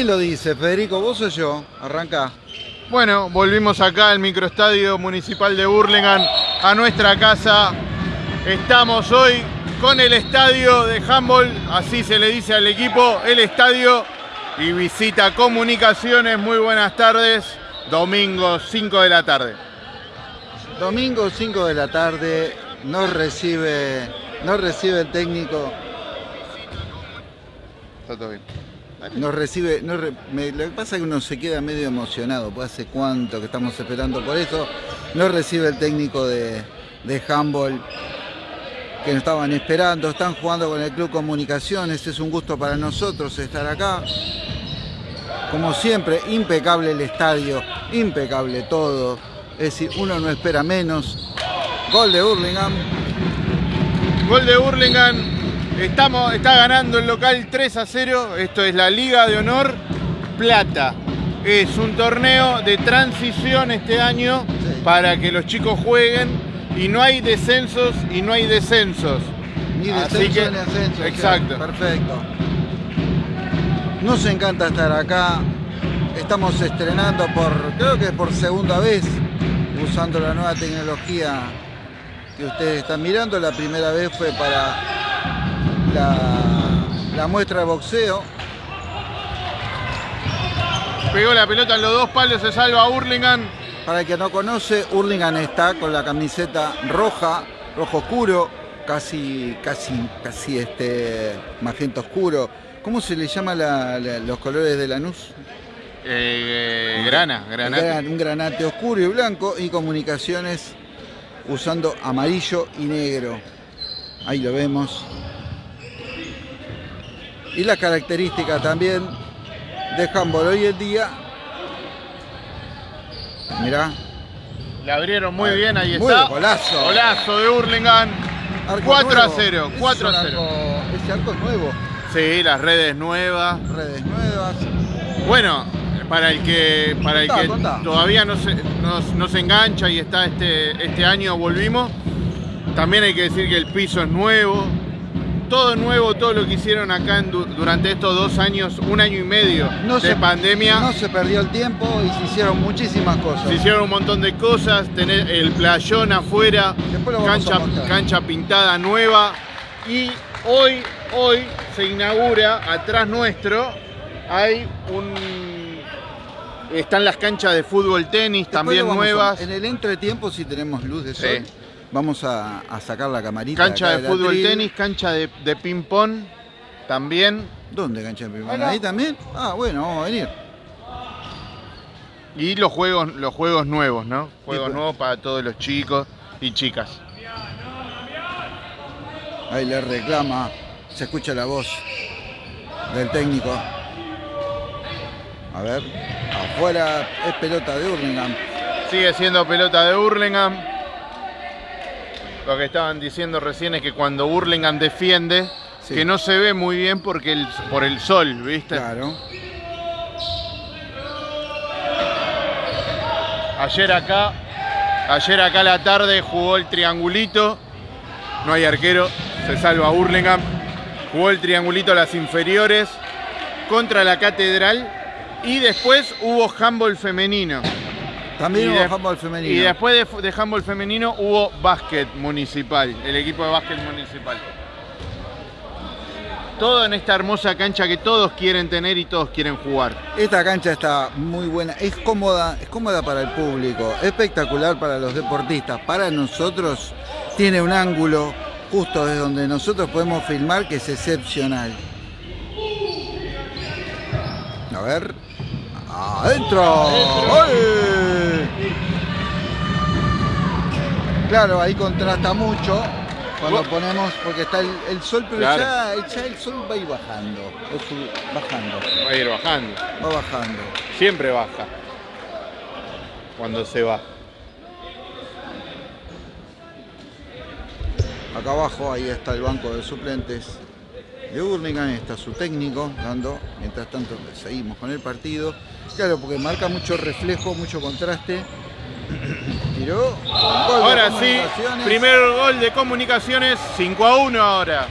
¿Quién lo dice, Federico? ¿Vos o yo? Arranca. Bueno, volvimos acá al microestadio municipal de Burlingame, a nuestra casa. Estamos hoy con el estadio de handball, así se le dice al equipo, el estadio y visita comunicaciones. Muy buenas tardes, domingo 5 de la tarde. Domingo 5 de la tarde, nos recibe, nos recibe el técnico, Está todo bien. Nos recibe, me- lo que pasa es que uno se queda medio emocionado, pues hace cuánto que estamos esperando por eso, nos recibe el técnico de, de handball que nos estaban esperando, están jugando con el Club Comunicaciones, es un gusto para nosotros estar acá. Como siempre, impecable el estadio, impecable todo, es decir, uno no espera menos. Gol de Hurlingham, Gol de Burlingame. Estamos, está ganando el local 3 a 0. Esto es la Liga de Honor Plata. Es un torneo de transición este año Sí. para que los chicos jueguen y no hay descensos y no hay descensos. Ni Así descenso que- ni ascenso. exacto. Perfecto. Nos encanta estar acá. Estamos estrenando por, creo que por segunda vez, usando la nueva tecnología que ustedes están mirando. La primera vez fue para la, la muestra de boxeo. Pegó la pelota en los dos palos, se salva Burlingame. Para el que no conoce, Hurlingham está con la camiseta roja, rojo oscuro, casi, casi, casi este magenta oscuro. ¿Cómo se le llama la- la- los colores de Lanús? Eh, grana, granate. Gran- un granate oscuro y blanco y comunicaciones usando amarillo y negro. Ahí lo vemos. Y la característica también de handball hoy en día. Mirá, Le abrieron muy bien, ahí Muy está. golazo. Golazo de Burlingame. arco 4 a nuevo. 0, Ese 4 a es un 0. arco- Ese arco es nuevo, Sí, las redes nuevas. redes nuevas. Bueno, para el que, para el que contá. todavía no se, no, no se engancha y está este, este año volvimos, también hay que decir que el piso es nuevo, todo nuevo, todo lo que hicieron acá en durante estos dos años, un año y medio No de se- pandemia. No se perdió el tiempo y se hicieron muchísimas cosas. Se hicieron un montón de cosas, tener el playón afuera, cancha, pintada nueva y hoy, hoy se inaugura atrás nuestro, hay un... Están las canchas de fútbol, tenis Después también nuevas, En el entretiempo, si tenemos luz de sol, Sí. Vamos a, a sacar la camarita. cancha de fútbol, atril. tenis, cancha de, de ping pong también ¿Dónde cancha de ping-pong? ¿Ahí también? Ah, bueno, vamos a venir. y los juegos, los juegos nuevos, ¿no? Juegos pues. nuevos para todos los chicos y chicas. Ahí le reclama, se escucha la voz del técnico. A ver, afuera es pelota de Hurlingham. Sigue siendo pelota de Burlingame. Lo que estaban diciendo recién es que cuando Burlingame defiende, Sí. que no se ve muy bien porque el, por el sol, ¿viste? Claro. Ayer acá, ayer acá a la tarde jugó el triangulito. No hay arquero, se salva Burlingame. Jugó el triangulito a las inferiores contra la catedral. Y después hubo handball femenino. También Y hubo de- handball femenino. Y después de, de handball femenino hubo básquet municipal, el equipo de básquet municipal. Todo en esta hermosa cancha que todos quieren tener y todos quieren jugar. Esta cancha está muy buena, es cómoda, es cómoda para el público, espectacular para los deportistas. Para nosotros tiene un ángulo justo desde donde nosotros podemos filmar que es excepcional. A ver. ¡Adentro! ¡Gol! Claro, ahí contrasta mucho cuando ponemos, porque está el, el sol, pero Claro. ya, ya el sol va a ir bajando. bajando, Va a ir bajando. va bajando. Siempre baja. Cuando se va. Acá abajo, ahí está el banco de suplentes de Burlingame, está su técnico dando, mientras tanto seguimos con el partido. Claro, porque marca mucho reflejo, mucho contraste tiró. ahora sí, primer gol de comunicaciones, 5 a 1 ahora.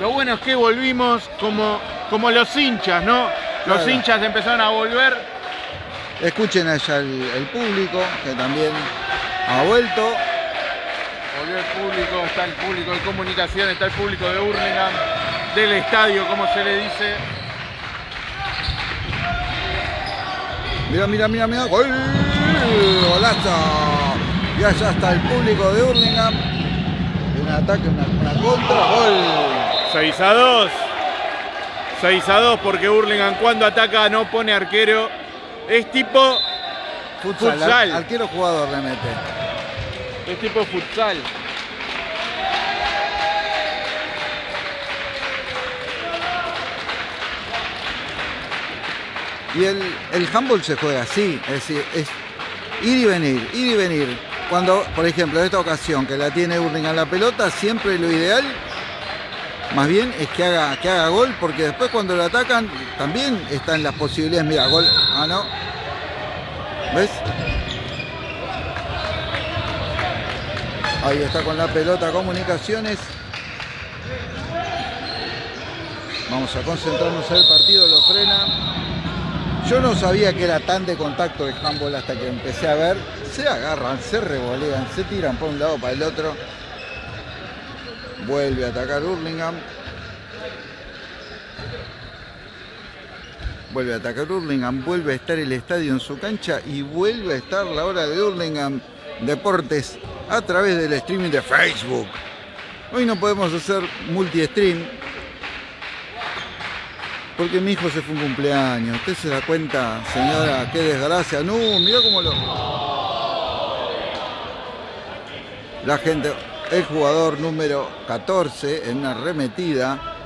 Lo bueno es que volvimos como, como los hinchas, ¿no? Los hinchas empezaron a volver. Escuchen allá el, público, que también ha vuelto. Volvió el público, está el público de comunicación, está el público de Hurlingham, del estadio, como se le dice. Mira, mira, mira, mira. ¡Gol! ¡Golazo! Y allá está el público de Hurlingham. Un ataque, una, una contra. ¡Gol! 6 a 2. 6 a 2 porque Hurlingham cuando ataca no pone arquero. Es tipo futsal. Arquero jugador le mete. Es tipo futsal. Y el, el handball se juega así, es decir, es ir y venir, ir y venir. Cuando, por ejemplo, en esta ocasión que la tiene Hurlingham la pelota, siempre lo ideal más bien es que haga, que haga gol, porque después cuando lo atacan también están las posibilidades. Mira, gol. Ah, no. ¿Ves? Ahí está con la pelota comunicaciones. Vamos a concentrarnos en el partido, lo frena. Yo no sabía que era tan de contacto el handball hasta que empecé a ver. Se agarran, se revolean, se tiran por un lado para el otro. Vuelve a atacar Hurlingham. Vuelve a atacar Hurlingham, vuelve a estar el estadio en su cancha y vuelve a estar la hora de Hurlingham Deportes a través del streaming de Facebook. Hoy no podemos hacer multi-stream porque mi hijo se fue un cumpleaños. ¿Usted se da cuenta, señora? ¡Qué desgracia! ¡No! Mira cómo lo... La gente el jugador número 14 en una remetida.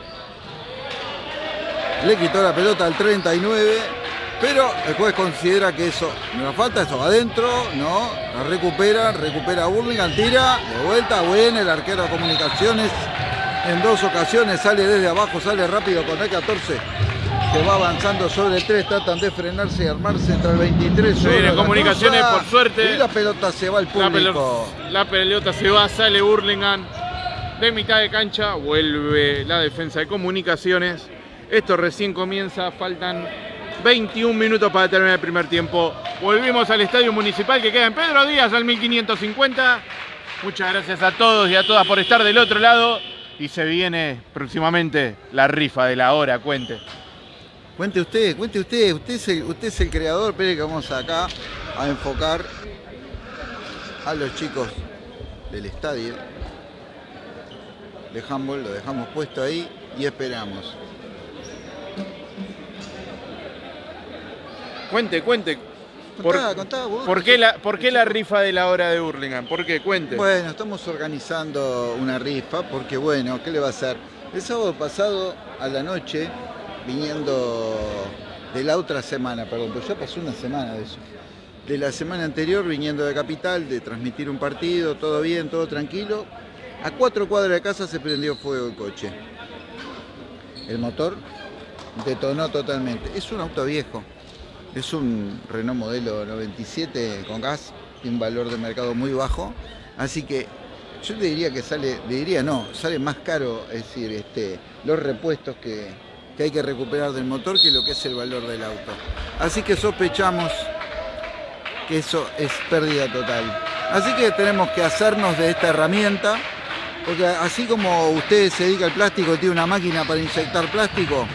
Le quitó la pelota al 39, pero el juez considera que eso no falta, eso va adentro, no, la recupera, recupera Burlingame, tira, de vuelta, bueno, el arquero de comunicaciones en dos ocasiones sale desde abajo, sale rápido con el 14 que va avanzando sobre el 3, tratan de frenarse y armarse entre el 23 y el comunicaciones por suerte. Y la pelota se va al público. La, pelota se va, sale Burlingame de mitad de cancha, vuelve la defensa de comunicaciones. Esto recién comienza, faltan 21 minutos para terminar el primer tiempo. Volvimos al estadio municipal que queda en Pedro Díaz al 1550. Muchas gracias a todos y a todas por estar del otro lado. Y se viene próximamente la rifa de la hora, cuente. Cuente usted, cuente usted, usted es el, usted es el creador, pero que vamos acá a enfocar a los chicos del estadio de handball, lo dejamos puesto ahí y esperamos. Cuente, cuente. Por, qué la, ¿Por qué la rifa de la hora de Hurlingham? ¿Por qué? Cuente. Bueno, estamos organizando una rifa porque, bueno, ¿qué le va a hacer? El sábado pasado a la noche viniendo de la otra semana, perdón, pues ya pasó una semana de eso. De la semana anterior viniendo de Capital, de transmitir un partido, todo bien, todo tranquilo. A cuatro cuadras de casa se prendió fuego el coche. El motor detonó totalmente. Es un auto viejo. Es un Renault modelo 97 con gas, tiene un valor de mercado muy bajo. Así que yo le diría que sale, le diría no, sale más caro, es decir, este, los repuestos que, hay que recuperar del motor que lo que es el valor del auto. Así que sospechamos que eso es pérdida total. Así que tenemos que hacernos de esta herramienta, porque así como usted se dedica al plástico, tiene una máquina para inyectar plástico,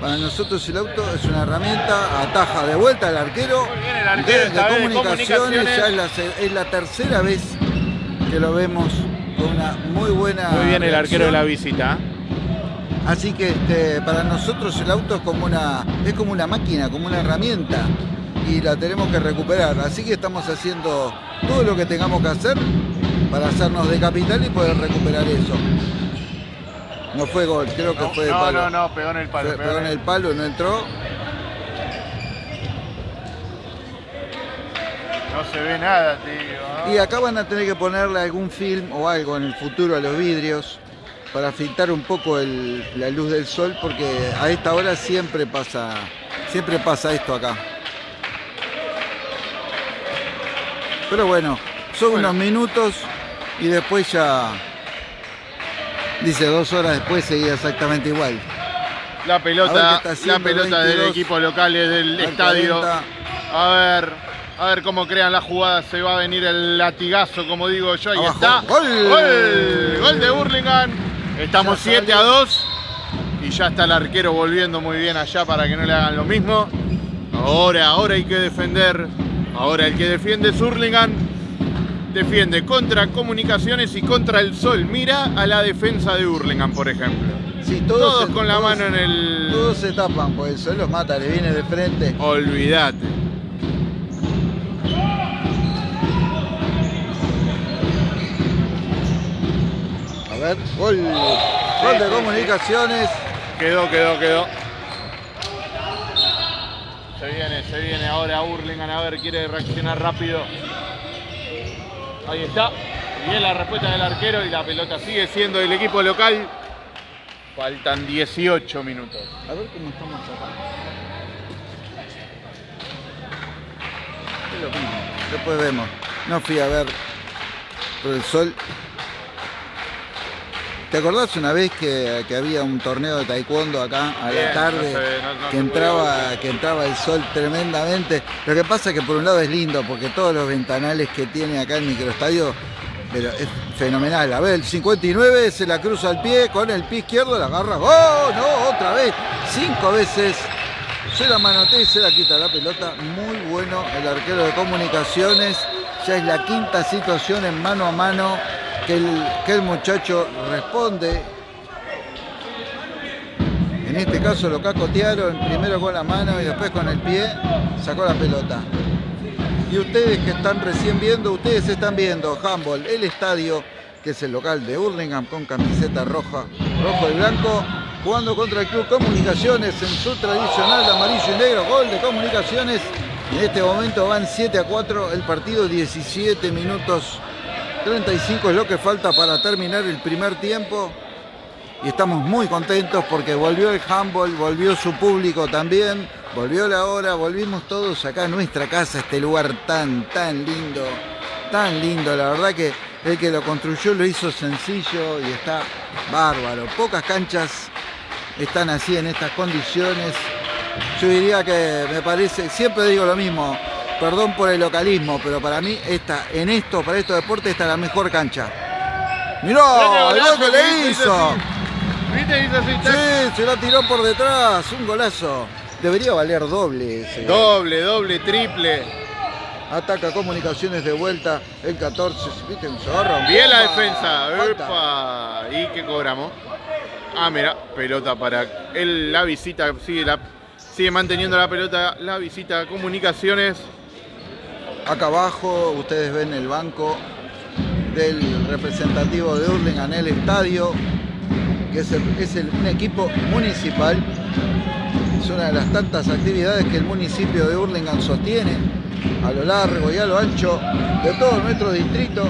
para nosotros el auto es una herramienta, ataja de vuelta al arquero, de, comunicaciones, ya es la, es la, tercera vez que lo vemos con una muy buena... Muy bien el arquero de la visita. Así que este, para nosotros el auto es como, una, es como una máquina, como una herramienta y la tenemos que recuperar. Así que estamos haciendo todo lo que tengamos que hacer para hacernos de capital y poder recuperar eso. No fue gol, creo que fue de no, palo. No, no, pegó en el palo. Pegó, en el palo, no entró. No se ve nada, tío. Y acá van a tener que ponerle algún film o algo en el futuro a los vidrios para filtrar un poco la luz del sol porque a esta hora siempre pasa, Siempre pasa esto acá. Pero bueno, son Bueno. unos minutos y después ya. Dice dos horas después seguía exactamente igual. La pelota, la pelota del 22. equipo local del Al estadio. 40. A ver, a ver cómo crean la jugada. Se va a venir el latigazo, como digo yo. Ahí Abajo. está. ¡Gol! Gol, Gol de Burlingame. Estamos Ya 7 sale. a 2. Y ya está el arquero volviendo muy bien allá para que no le hagan lo mismo. Ahora, ahora hay que defender. Ahora el que defiende es Hurlingham. Defiende contra Comunicaciones y contra el Sol. Mira a la defensa de Hurlingham, por ejemplo. Sí, Todos se- con la todos- mano en el... Todos se tapan, pues el sol los mata, le viene de frente. Olvídate. A ver, gol. Gol de comunicaciones. Quedó, quedó, quedó. Se viene, se viene ahora Hurlingham. A ver, quiere reaccionar rápido. Ahí está. Bien la respuesta del arquero y la pelota sigue siendo del equipo local. Faltan 18 minutos. A ver cómo estamos acá. Es lo mismo. Después vemos. No fui a ver. Pero el sol. ¿Te acordás una vez que, que había un torneo de taekwondo acá a Bien, la tarde? no se- no- no que entraba, que entraba el sol tremendamente. Lo que pasa es que por un lado es lindo, porque todos los ventanales que tiene acá el microestadio, pero es fenomenal. A ver, el 59 se la cruza al pie, con el pie izquierdo la agarra. ¡Oh! No, otra vez. Cinco veces. Se la manotea y se la quita la pelota. Muy bueno el arquero de comunicaciones. Ya es la quinta situación en mano a mano que el, que el muchacho responde. En este caso lo cacotearon primero con la mano y después con el pie. Sacó la pelota. Y ustedes que están recién viendo, ustedes están viendo Humboldt, el estadio, que es el local de Hurlingham con camiseta roja, rojo y blanco, jugando contra el Club Comunicaciones en su tradicional amarillo y negro, gol de Comunicaciones. En este momento van 7 a 4 el partido, 17 minutos 35 es lo que falta para terminar el primer tiempo. Y estamos muy contentos porque volvió el handball, volvió su público también, volvió la hora, volvimos todos acá a nuestra casa, este lugar tan, tan lindo, tan lindo. La verdad que el que lo construyó lo hizo sencillo y está bárbaro. Pocas canchas están así en estas condiciones. Yo diría que me parece, siempre digo lo mismo, perdón por el localismo, pero para mí esta, en esto, para estos deportes, esta es la mejor cancha. Mirá, el gol que le hizo. ¿Viste? Hizo así, tac. Sí, se la tiró por detrás, un golazo. Debería valer doble ese. Doble, doble, triple. Ataca comunicaciones de vuelta, el 14, viste, se agarra. Bien la defensa. Epa. ¿Y qué cobramos? Ah, mira, pelota para él, la visita, sigue, la, sigue manteniendo la pelota, la visita a comunicaciones. Acá abajo ustedes ven el banco del representativo de Hurlingham el estadio, que es, el- es el- un equipo municipal. Es una de las tantas actividades que el municipio de Hurlingham sostiene a lo largo y a lo ancho de todo nuestro distrito.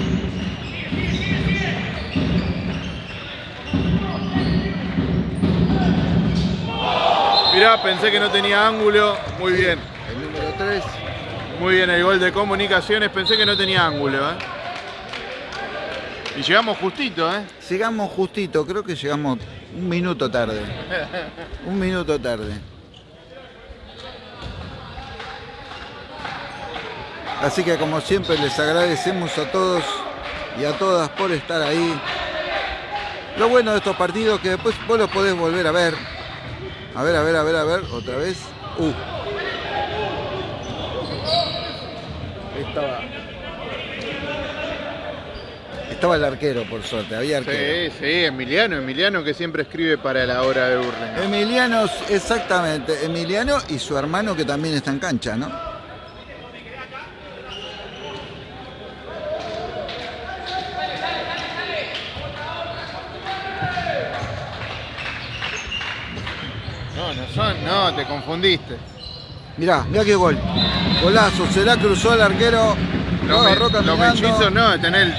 Mirá, pensé que no tenía ángulo. Muy bien. El número 3. Muy bien el gol de comunicaciones. Pensé que no tenía ángulo, ¿eh? Y llegamos justito, ¿eh? Llegamos justito, creo que llegamos un minuto tarde. Un minuto tarde. Así que como siempre les agradecemos a todos y a todas por estar ahí. Lo bueno de estos partidos que después vos los podés volver a ver. A ver, a ver, a ver, a ver, otra vez. Uh. Estaba. Estaba el arquero, por suerte, había arquero. Sí, sí, Emiliano, Emiliano que siempre escribe para la hora de Burlingame. Emiliano, exactamente, Emiliano y su hermano que también está en cancha, ¿no? No, no son, no, te confundiste. Mirá, mirá qué gol. Golazo, se la cruzó el arquero. Lo me- no, tenés el-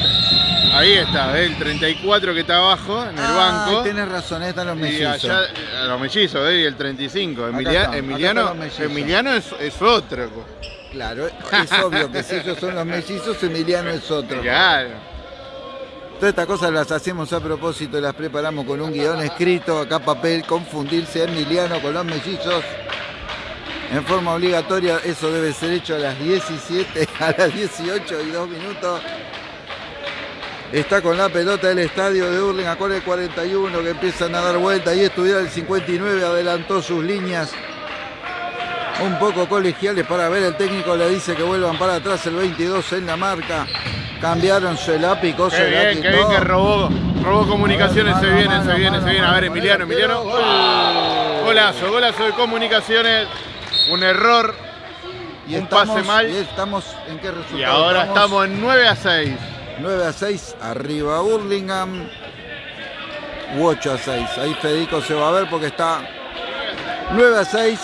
Ahí está, el 34 que está abajo en el Ah, banco. Tenés razón, ahí están los Y mellizos. allá eh, los mellizos. Y el 35. Acá Emilia- están, Emiliano. Emiliano es, es otro. Claro, es obvio que si ellos son los mellizos, Emiliano es otro. Claro. Todas estas cosas las hacemos a propósito, las preparamos con un guion escrito, acá papel, confundirse Emiliano con los mellizos. En forma obligatoria, eso debe ser hecho a las 17, a las 18 y 2 minutos. Está con la pelota del estadio de Hurlingham con el 41 que empiezan a dar vuelta y estudiar el 59, adelantó sus líneas un poco colegiales para ver, el técnico le dice que vuelvan para atrás el 22 en la marca. Cambiaron, se la picó, se la bien, qué bien quitó. que robó, robó comunicaciones, se Mano, viene, mano, se viene, mano, se viene. A ver, Emiliano, Emiliano. Golazo, golazo de comunicaciones. Un error, Y un estamos, pase mal. Y estamos en qué resultado. Y ahora estamos en 9 a 6. 9 a 6, arriba Burlingame. U 8 a 6. Ahí Federico se va a ver porque está 9 a 6.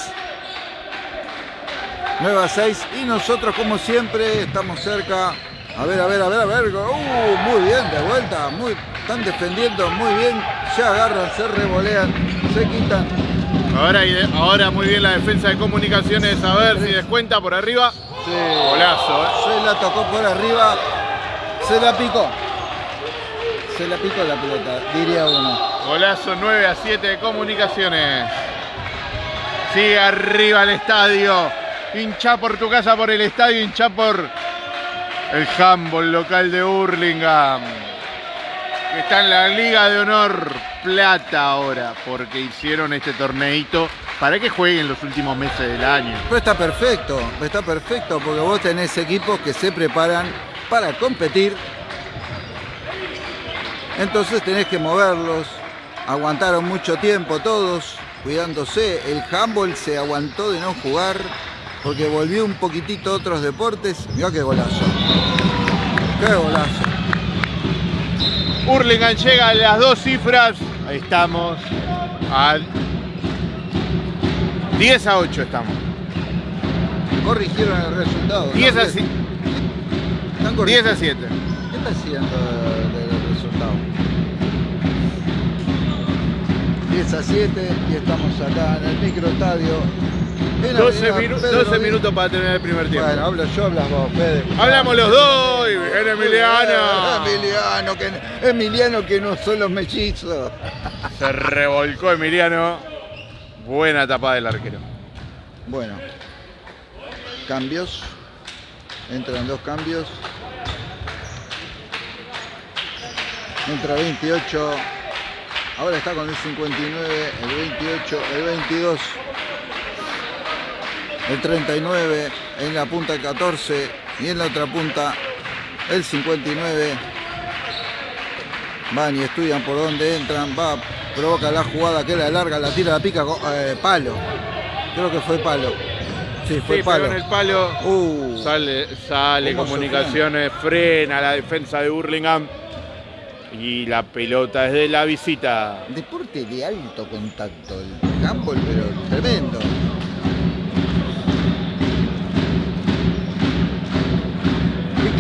9 a 6. Y nosotros, como siempre, estamos cerca. A ver, a ver, a ver, a ver. Uh, muy bien, de vuelta. Muy, están defendiendo muy bien. Se agarran, se revolean, se quitan. Ahora, ahora muy bien la defensa de comunicaciones. A ver si descuenta por arriba. Sí. Golazo, ¿eh? Se la tocó por arriba. Se la picó. Se la picó la pelota, diría uno. Golazo 9 a 7 de comunicaciones. Sigue arriba el estadio. Hincha por tu casa, por el estadio, hincha por el handball local de Hurlingham. Está en la Liga de Honor Plata ahora, porque hicieron este torneito para que jueguen los últimos meses del año. Pero está perfecto, está perfecto porque vos tenés equipos que se preparan para competir. Entonces tenés que moverlos. Aguantaron mucho tiempo todos, cuidándose. El handball se aguantó de no jugar porque volvió un poquitito a otros deportes. Mirá qué golazo. Qué golazo. Hurlingham llega a las dos cifras. Ahí estamos. A 10 a 8 estamos. Corrigieron el resultado. 10 a, ¿no? si- Están 10 corrigiendo. a 7. ¿Qué está haciendo del resultado? 10 a 7 y estamos acá en el microestadio. En 12, Avenida minu- Pedro 12 Villa. minutos para terminar el primer tiempo. Bueno, hablo yo, hablas vos, Fede. Hablamos los dos. y Bien, Emiliano. Emiliano, que, Emiliano que no son los mellizos. Se revolcó Emiliano. Buena tapa del arquero. Bueno, cambios. Entran dos cambios. Entra 28. Ahora está con el 59, el 28, el 22. El 39 en la punta el 14 y en la otra punta el 59. Van y estudian por dónde entran, va, provoca la jugada que la larga, la tira, la pica, eh, palo. Creo que fue palo. Sí, fue Sí, palo. en el palo. Uh, Sale, sale ¿Cómo se comunicaciones, frena la defensa de Hurlingham. Y la pelota es de la visita. deporte de alto contacto, el handball, pero tremendo.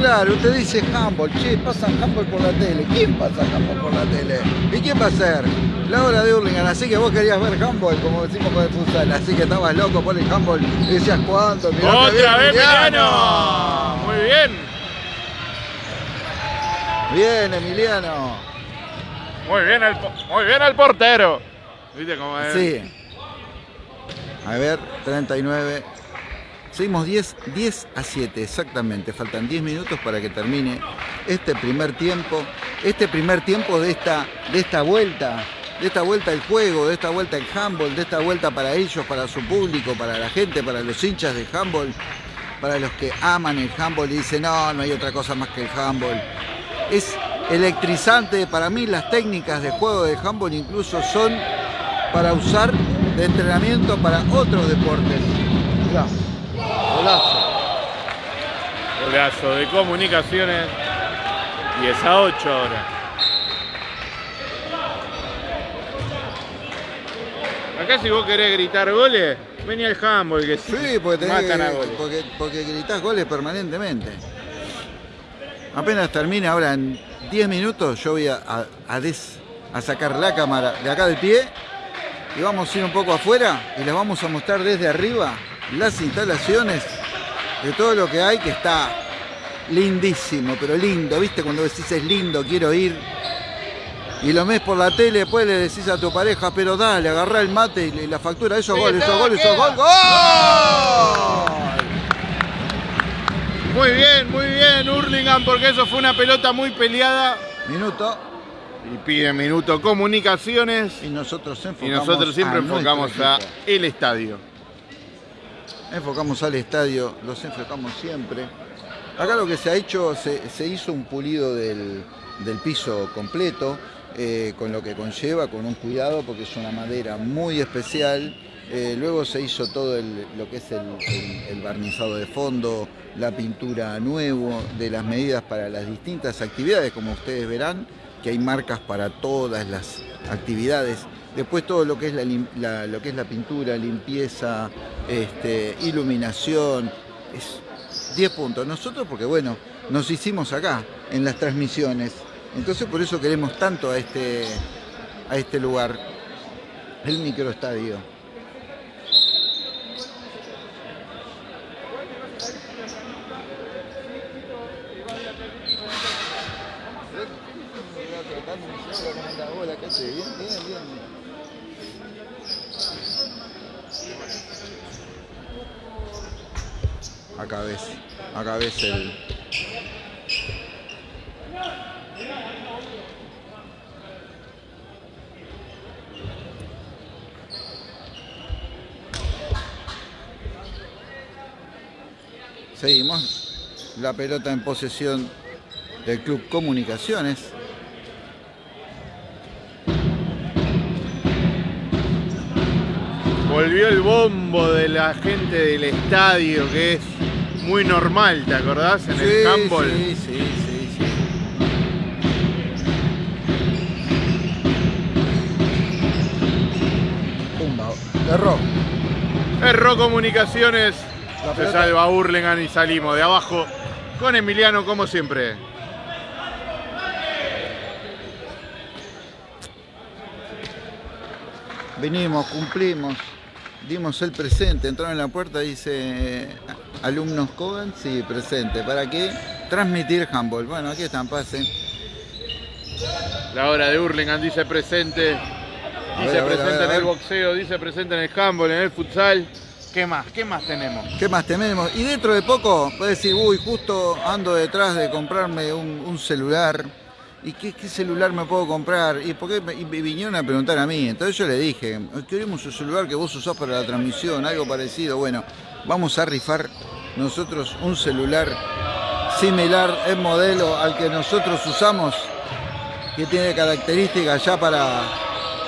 Claro, usted dice handball, che, pasan handball por la tele. ¿Quién pasa handball por la tele? ¿Y quién va a ser? La hora de Hurlingham, así que vos querías ver handball, como decimos con el futsal, así que estabas loco por el handball y decías, ¿cuándo? Mirá ¡Otra vez Emiliano! Muy bien. Bien, Emiliano. Muy bien el, muy bien el portero. ¿Viste cómo es? Sí. A ver, 39. Seguimos 10, 10 a 7, exactamente. Faltan 10 minutos para que termine este primer tiempo. Este primer tiempo de esta, de esta vuelta. De esta vuelta al juego, de esta vuelta al handball, de esta vuelta para ellos, para su público, para la gente, para los hinchas de handball, para los que aman el handball y dicen, no, no hay otra cosa más que el handball. Es electrizante, para mí las técnicas de juego de handball incluso son para usar de entrenamiento para otros deportes. Golazo. Golazo de comunicaciones. 10 a 8 ahora. Acá si vos querés gritar goles, vení al handball que Sí, porque, tenés matan que- a goles. porque, porque gritás goles permanentemente. Apenas termine ahora en 10 minutos yo voy a, a, des- a sacar la cámara de acá del pie y vamos a ir un poco afuera y les vamos a mostrar desde arriba las instalaciones de todo lo que hay que está lindísimo, pero lindo, ¿viste? Cuando decís es lindo, quiero ir y lo ves por la tele, después le decís a tu pareja, pero dale, agarrá el mate y la factura, eso Sí, gol, eso gol, eso gol, ¡gol! Muy bien, muy bien, Hurlingham, porque eso fue una pelota muy peleada. Minuto Y pide minuto comunicaciones. y nosotros Y enfocamos nosotros siempre a enfocamos a el estadio. Enfocamos al estadio, los enfocamos siempre. Acá lo que se ha hecho, se, hizo un pulido del, del piso completo, eh, con lo que conlleva, con un cuidado, porque es una madera muy especial. Eh, luego se hizo todo lo que es el barnizado de fondo, la pintura nuevo, de las medidas para las distintas actividades, como ustedes verán, que hay marcas para todas las actividades. Después todo lo que es la, lo que es la pintura, limpieza, este, iluminación, es 10 puntos. Nosotros porque bueno, nos hicimos acá en las transmisiones. Entonces por eso queremos tanto a este, a este lugar, el microestadio. Acá ves, acá ves el. Seguimos. La pelota en posesión del Club Comunicaciones. Volvió el bombo de la gente del estadio, que es muy normal, ¿te acordás? En el handball. Sí, sí, sí, sí. Pumba, erró. Erró Comunicaciones. Se salva Hurlingham y salimos de abajo con Emiliano como siempre. Vinimos, cumplimos, dimos el presente, entraron en la puerta, dice alumnos Coven, sí, presente. ¿Para qué? Transmitir handball. Bueno, aquí están, pasen. La hora de Hurlingham dice presente. Dice ver, presente ver, en el boxeo, dice presente en el handball, en el futsal. ¿Qué más? ¿Qué más tenemos? ¿Qué más tenemos? Y dentro de poco puedes decir, uy, justo ando detrás de comprarme un, un celular. ¿Y qué, qué celular me puedo comprar? ¿Y por qué me- y me vinieron a preguntar a mí? Entonces yo le dije, queremos un celular que vos usás para la transmisión, algo parecido. Bueno, vamos a rifar nosotros un celular similar en modelo al que nosotros usamos, que tiene características ya para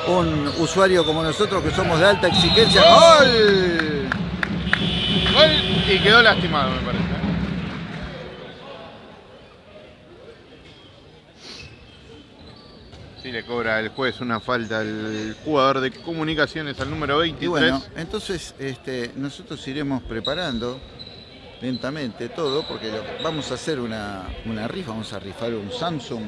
un usuario como nosotros que somos de alta exigencia. ¡Gol! Gol y quedó lastimado, me parece. Sí, le cobra el juez una falta al jugador de comunicaciones al número 23. Y bueno, entonces este, nosotros iremos preparando lentamente todo, porque lo- vamos a hacer una, una rifa, vamos a rifar un Samsung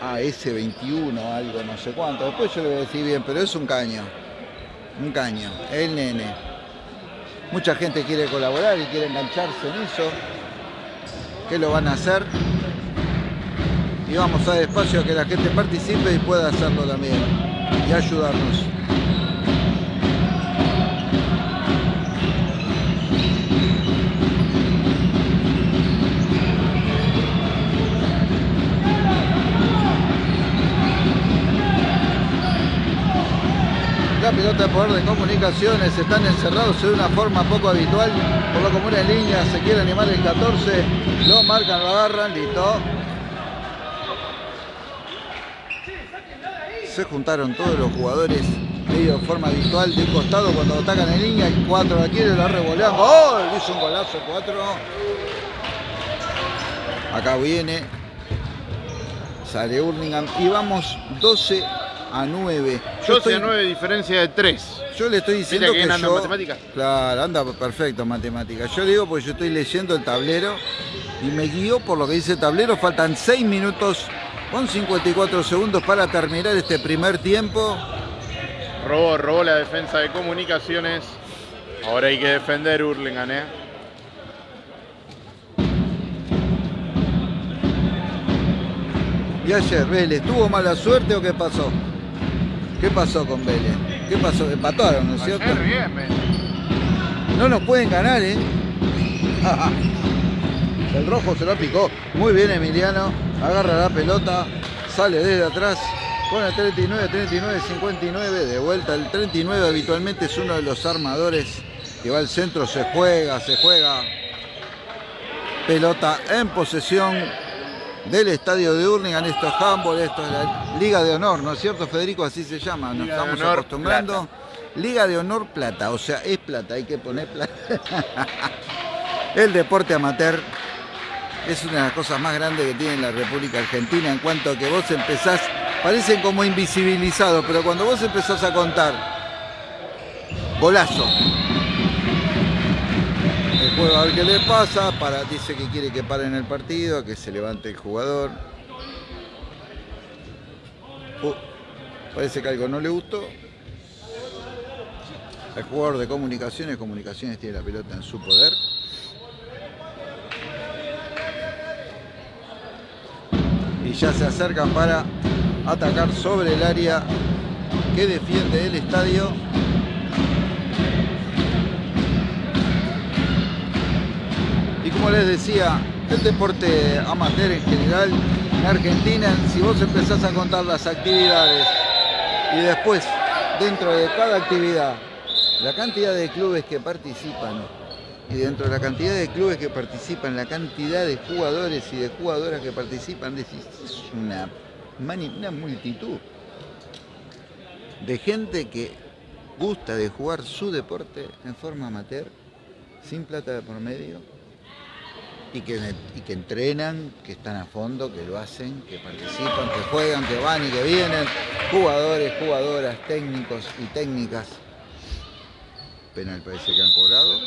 AS21, algo no sé cuánto. Después yo le voy a decir bien, pero es un caño, un caño, el nene. Mucha gente quiere colaborar y quiere engancharse en eso. ¿Qué lo van a hacer? Y vamos a dar espacio a que la gente participe y pueda hacerlo también y ayudarnos. La pelota de poder de comunicaciones están encerrados de una forma poco habitual. Por lo común en línea se quiere animar el 14. Lo marcan, lo agarran, listo. Se juntaron todos los jugadores medio de forma habitual de un costado cuando atacan en línea. El 4 la quiere, la revolean. ¡Gol! Hizo un golazo 4. Acá viene. Sale Hurlingham. Y vamos 12 a 9. Yo 12 estoy- a 9, diferencia de 3. Yo le estoy diciendo que que, anda en yo... matemáticas? Claro, anda perfecto en matemáticas. Yo le digo porque yo estoy leyendo el tablero y me guío por lo que dice el tablero. Faltan 6 minutos con 54 segundos para terminar este primer tiempo. Robó, robó la defensa de comunicaciones. Ahora hay que defender Hurlingham, ¿eh? Y ayer, Vélez, ¿tuvo mala suerte o qué pasó? ¿Qué pasó con Vélez? ¿Qué pasó? Empataron, ¿no es cierto? Bien, No nos pueden ganar, ¿eh? El rojo se lo picó. Muy bien Emiliano. Agarra la pelota. Sale desde atrás. Pone 39, 39, 59. De vuelta el 39 habitualmente es uno de los armadores que va al centro. Se juega, se juega. Pelota en posesión del estadio de Hurlingham. Esto es handball, esto es la Liga de Honor, ¿no es cierto, Federico? Así se llama. Nos Liga estamos Honor acostumbrando. Liga de Honor Plata, o sea, es plata, hay que poner plata. El deporte amateur es una de las cosas más grandes que tiene la República Argentina en cuanto a que vos empezás, parecen como invisibilizados, pero cuando vos empezás a contar, golazo. El juego a ver qué le pasa, para, dice que quiere que paren el partido, que se levante el jugador. Uh, parece que algo no le gustó. El jugador de comunicaciones, comunicaciones tiene la pelota en su poder. Ya se acercan para atacar sobre el área que defiende el estadio. Y como les decía, el deporte amateur en general en Argentina, si vos empezás a contar las actividades y después dentro de cada actividad la cantidad de clubes que participan y dentro de la cantidad de clubes que participan, la cantidad de jugadores y de jugadoras que participan, es una, multitud de gente que gusta de jugar su deporte en forma amateur, sin plata de por medio, y que entrenan, que están a fondo, que lo hacen, que participan, que juegan, que van y que vienen, jugadores, jugadoras, técnicos y técnicas. Penal parece que han cobrado.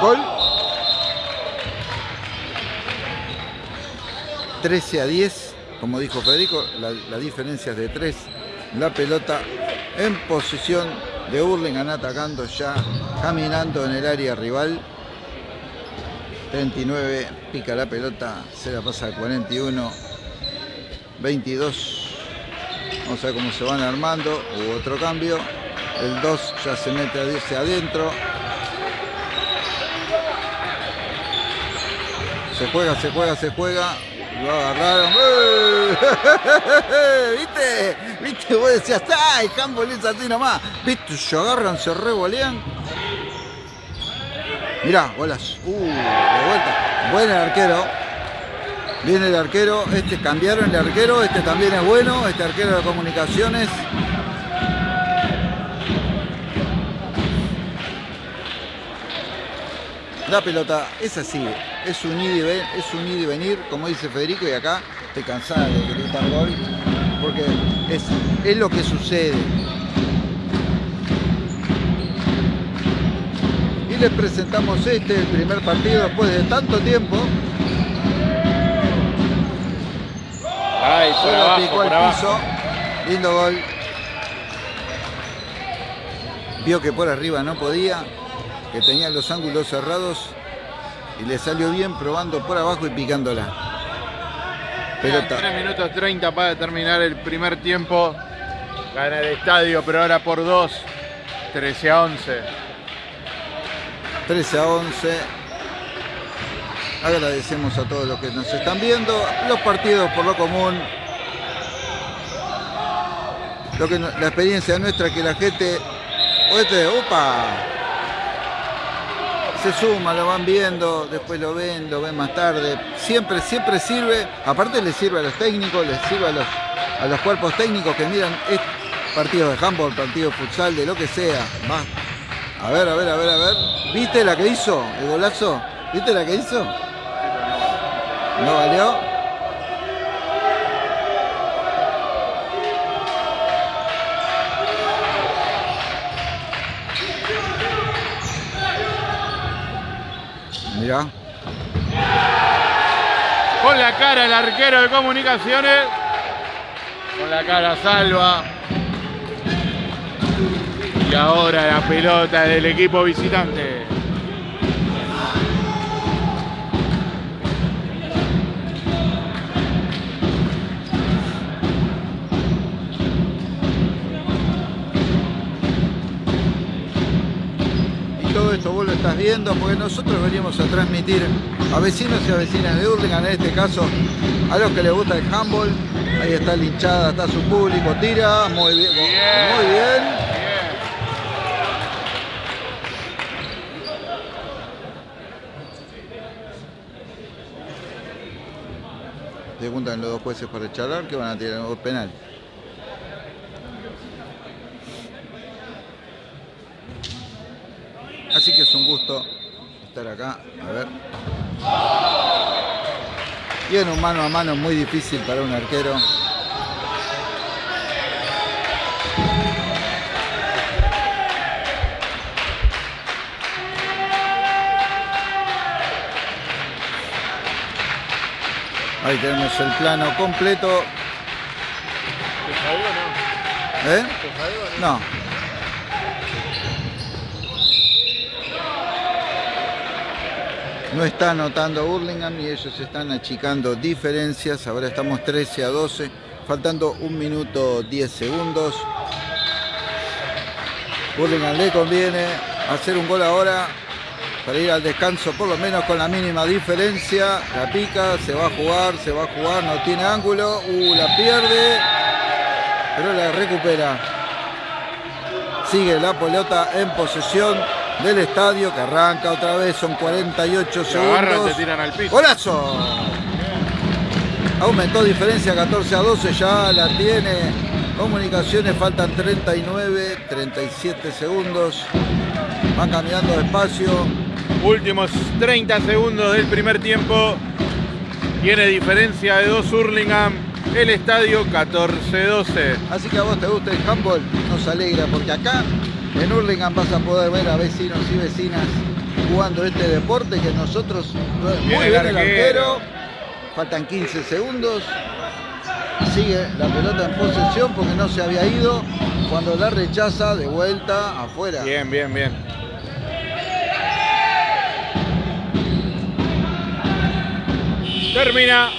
Gol. 13 a 10, como dijo Federico, la, la diferencia es de 3. La pelota en posición de Hurlingham atacando ya, caminando en el área rival. 39, pica la pelota, se la pasa al 41, 22. Vamos a ver cómo se van armando. Hubo otro cambio. El 2 ya se mete a 10 adentro. Se juega, se juega, se juega. Lo agarraron. ¿Viste? ¿Viste? Vos decías, ¡ay! Handball es así nomás. ¿Viste? Se agarran, se revolean. Mirá, bolas. Uh, de vuelta. Buen el arquero. Viene el arquero. Este cambiaron el arquero. Este también es bueno. Este arquero de comunicaciones. La pelota es así, es un, ida y ven- es un ida y venir, como dice Federico, y acá estoy cansada de gritar gol, porque es, es lo que sucede. Y les presentamos este, el primer partido después de tanto tiempo. Ay, por Solo abajo, picó por al abajo. piso. Lindo gol. Vio que por arriba no podía, que tenía los ángulos cerrados y le salió bien probando por abajo y picándola. Pelota. 3 minutos 30 para terminar el primer tiempo. Gana el estadio, pero ahora por 2. 13 a 11. 13 a 11. Agradecemos a todos los que nos están viendo. Los partidos por lo común. Lo que la experiencia nuestra que la gente. Opa. Se suma, lo van viendo, después lo ven, lo ven más tarde. Siempre, siempre sirve. Aparte le sirve a los técnicos, les sirve a los, a los cuerpos técnicos que miran partidos de handball, partidos de futsal, de lo que sea. Va. A ver, a ver, a ver, a ver. ¿Viste la que hizo? El golazo. ¿Viste la que hizo? ¿No valió? Con la cara el arquero de comunicaciones. Con la cara salva. Y ahora la pelota del equipo visitante. Viendo porque nosotros venimos a transmitir a vecinos y a vecinas de Hurlingham, en este caso a los que les gusta el handball. Ahí está la hinchada, está su público, tira, muy bien, muy. Bien. Se juntan los dos jueces para charlar que van a tirar un penal. Así que es un gusto estar acá. A ver. Y en un mano a mano muy difícil para un arquero. Ahí tenemos el plano completo. ¿Eh? No. No está anotando Burlingame y ellos están achicando diferencias. Ahora estamos 13 a 12, faltando un minuto 10 segundos. Burlingame le conviene hacer un gol ahora para ir al descanso por lo menos con la mínima diferencia. La pica, se va a jugar, se va a jugar, no tiene ángulo. Uh, la pierde, pero la recupera. Sigue la pelota en posesión del estadio que arranca otra vez, son 48 Se agarran, te segundos. tiran al piso. ¡Golazo! Aumentó diferencia 14 a 12, ya la tiene. Comunicaciones faltan 39, 37 segundos. Van caminando despacio. Últimos 30 segundos del primer tiempo. Tiene diferencia de dos Hurlingham. El estadio 14-12. Así que a vos te gusta el handball, nos alegra porque acá en Hurlingham vas a poder ver a vecinos y vecinas jugando este deporte que nosotros muy Bien el arquero. Faltan 15 segundos. Sigue la pelota en posesión porque no se había ido. Cuando la rechaza de vuelta afuera. Bien, bien, bien. Termina.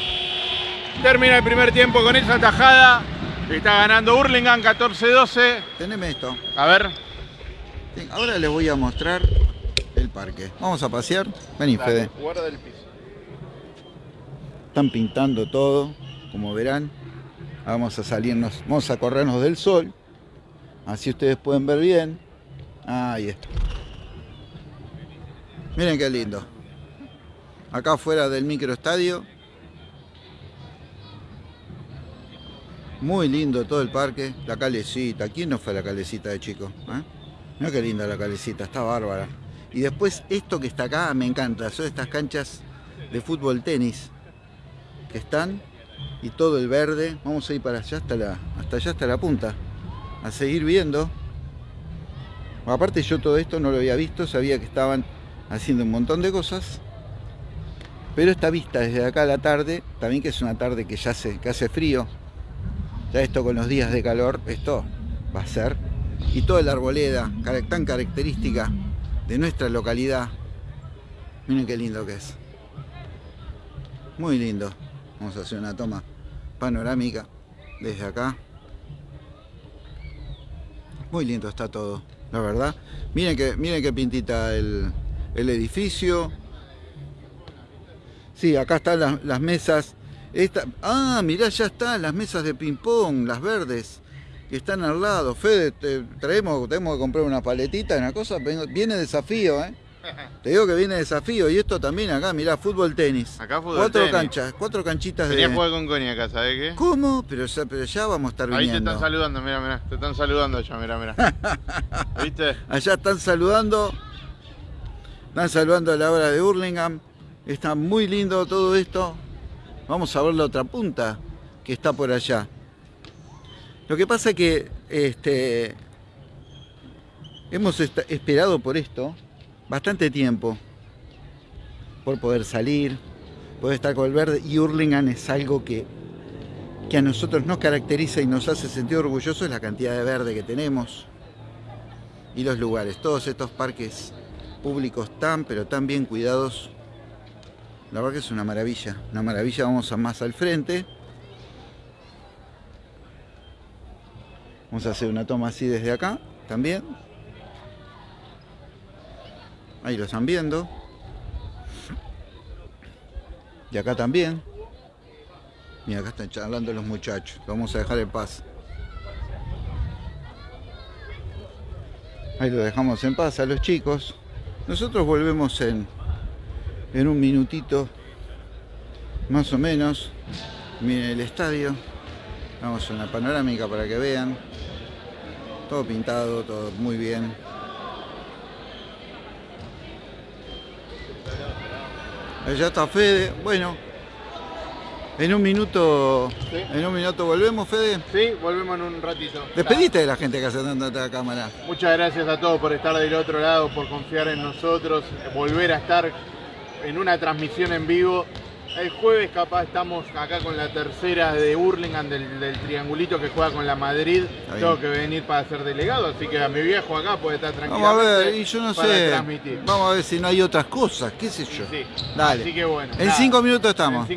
Termina el primer tiempo con esa tajada. Está ganando Hurlingham 14-12. Teneme esto. A ver. Ahora les voy a mostrar el parque. Vamos a pasear. Vení, Fede. Guarda el piso. Están pintando todo, como verán. Vamos a salirnos, vamos a corrernos del sol. Así ustedes pueden ver bien. Ahí está. Miren qué lindo. Acá afuera del microestadio. Muy lindo todo el parque. La calecita. ¿Quién no fue a la calecita de chico? ¿Eh? Mira qué linda la calecita, está bárbara. Y después esto que está acá me encanta. Son estas canchas de fútbol tenis que están y todo el verde. Vamos a ir para allá hasta la, hasta allá hasta la punta. A seguir viendo. Aparte yo todo esto no lo había visto, sabía que estaban haciendo un montón de cosas. Pero esta vista desde acá a la tarde, también que es una tarde que ya hace, que hace frío. Ya esto con los días de calor, esto va a ser. Y toda la arboleda, tan característica de nuestra localidad. Miren qué lindo que es. Muy lindo. Vamos a hacer una toma panorámica desde acá. Muy lindo está todo, la verdad. Miren que, miren qué pintita el, el edificio. Sí, acá están las, las mesas. Esta, ah, mirá, ya están las mesas de ping-pong, las verdes, que están al lado. Fede, te- traemos, tenemos que comprar una paletita, una cosa. Viene desafío, ¿eh? Te digo que viene desafío. Y esto también acá, mirá, fútbol tenis. Acá fútbol cuatro tenis. canchas, cuatro canchitas Tenía de. jugar con Connie acá, ¿sabes qué? ¿Cómo? Pero ya, pero ya vamos a estar Ahí te están saludando, mira, mira. Te están saludando ya, mira, mira. ¿Viste? Allá están saludando. Están saludando a la hora de Hurlingham. Está muy lindo todo esto. Vamos a ver la otra punta que está por allá. Lo que pasa es que este, hemos esperado por esto bastante tiempo. por poder salir, poder estar con el verde. Y Hurlingham es algo que, que a nosotros nos caracteriza y nos hace sentir orgullosos, la cantidad de verde que tenemos y los lugares. Todos estos parques públicos tan, pero tan bien cuidados. La verdad que es una maravilla, una maravilla. Vamos a más al frente. Vamos a hacer una toma así desde acá también. Ahí lo están viendo. Y acá también. Mira, acá están charlando los muchachos. Lo vamos a dejar en paz. Ahí lo dejamos en paz a los chicos. Nosotros volvemos en, en un minutito, más o menos. Miren el estadio. Vamos una panorámica para que vean. Todo pintado, todo muy bien. Allá está Fede. Bueno, en un minuto, Sí. en un minuto volvemos, Fede. Sí, volvemos en un ratito. Despedite de la gente que hace tanta cámara. Muchas gracias a todos por estar del otro lado, por confiar en nosotros, volver a estar en una transmisión en vivo. El jueves capaz estamos acá con la tercera de Hurlingham del, del triangulito que juega con la Madrid. Tengo que venir para ser delegado, así que a mi viejo acá puede estar tranquilo. Vamos a ver, y yo no sé. Transmitir. Vamos a ver si no hay otras cosas, qué sé yo. Sí. Dale. Así que bueno. En nada. cinco minutos estamos.